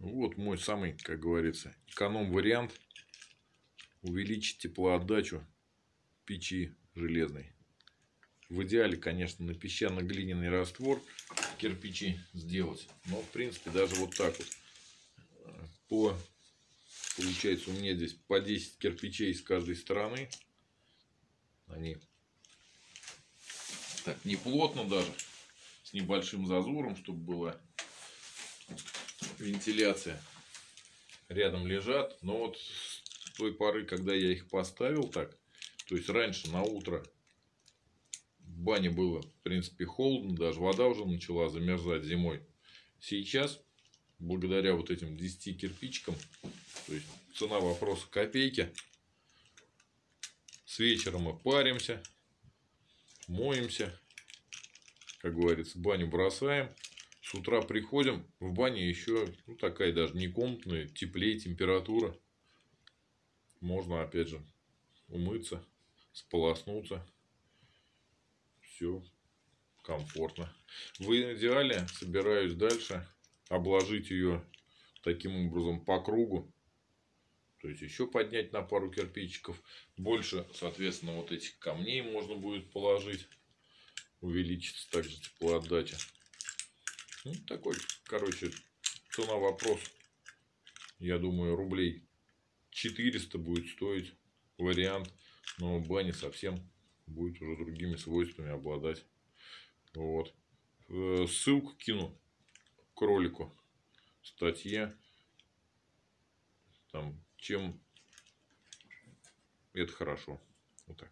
Вот мой самый, как говорится, эконом-вариант. Увеличить теплоотдачу печи железной. В идеале, конечно, на песчано-глиняный раствор кирпичи сделать. Но, в принципе, даже вот так вот. По, получается, у меня здесь по 10 кирпичей с каждой стороны. Они так не плотно даже. С небольшим зазором, чтобы была вентиляция. Рядом лежат. Но вот с той поры, когда я их поставил так, то есть раньше на утро в бане было, в принципе, холодно, даже вода уже начала замерзать зимой. Сейчас, благодаря вот этим 10 кирпичкам, то есть цена вопроса копейки, с вечера мы паримся, моемся, как говорится, баню бросаем. С утра приходим, в бане еще ну, такая даже не комнатная, теплее температура. Можно опять же умыться, сполоснуться. Все комфортно. В идеале собираюсь дальше обложить ее таким образом по кругу. То есть еще поднять на пару кирпичиков. Больше, соответственно, вот этих камней можно будет положить. Увеличится также теплоотдача. Ну, такой, короче, цена вопрос. Я думаю, рублей 400 будет стоить вариант. Но баня совсем будет уже другими свойствами обладать. Вот. Э, ссылку кину к ролику. Статья. Там, чем это хорошо. Вот так.